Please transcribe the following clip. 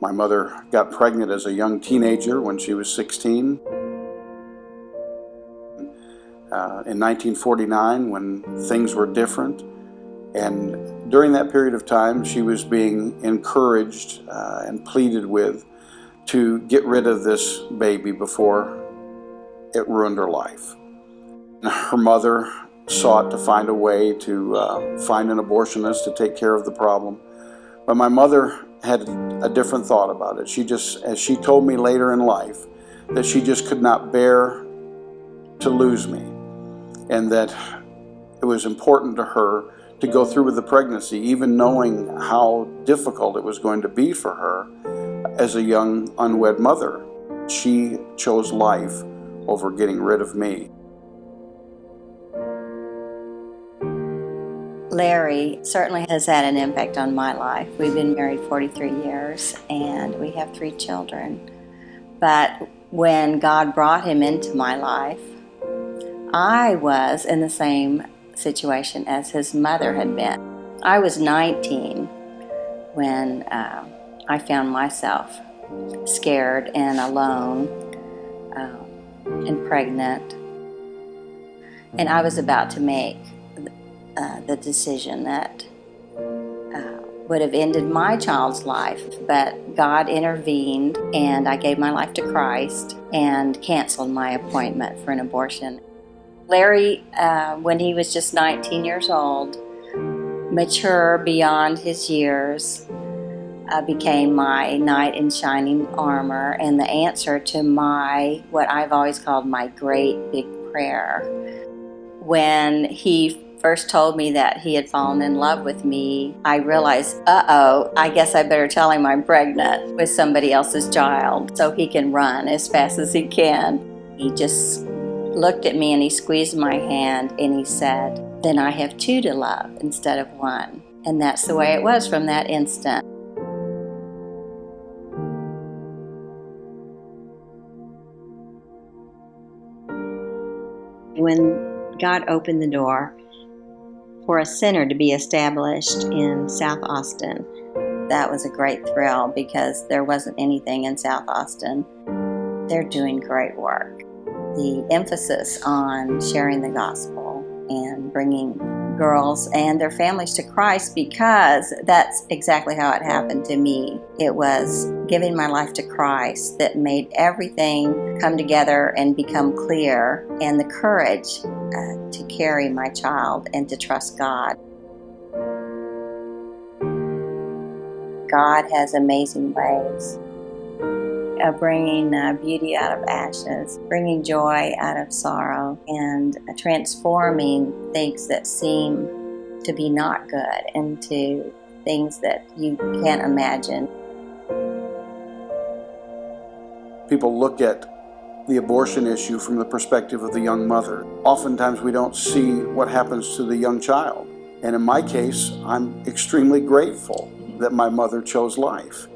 My mother got pregnant as a young teenager when she was 16. Uh, in 1949 when things were different and during that period of time she was being encouraged uh, and pleaded with to get rid of this baby before it ruined her life. Her mother sought to find a way to uh, find an abortionist to take care of the problem but my mother had a different thought about it. She just, as she told me later in life, that she just could not bear to lose me and that it was important to her to go through with the pregnancy, even knowing how difficult it was going to be for her as a young unwed mother. She chose life over getting rid of me. Larry certainly has had an impact on my life. We've been married 43 years and we have three children. But when God brought him into my life, I was in the same situation as his mother had been. I was 19 when uh, I found myself scared and alone uh, and pregnant. And I was about to make uh, the decision that uh, would have ended my child's life, but God intervened and I gave my life to Christ and canceled my appointment for an abortion. Larry, uh, when he was just 19 years old, mature beyond his years, uh, became my knight in shining armor and the answer to my, what I've always called my great big prayer. When he first told me that he had fallen in love with me, I realized, uh-oh, I guess I better tell him I'm pregnant with somebody else's child so he can run as fast as he can. He just looked at me and he squeezed my hand and he said, then I have two to love instead of one. And that's the way it was from that instant. When God opened the door for a center to be established in South Austin, that was a great thrill because there wasn't anything in South Austin. They're doing great work the emphasis on sharing the gospel and bringing girls and their families to Christ because that's exactly how it happened to me. It was giving my life to Christ that made everything come together and become clear and the courage uh, to carry my child and to trust God. God has amazing ways of bringing uh, beauty out of ashes, bringing joy out of sorrow, and transforming things that seem to be not good into things that you can't imagine. People look at the abortion issue from the perspective of the young mother. Oftentimes we don't see what happens to the young child. And in my case, I'm extremely grateful that my mother chose life.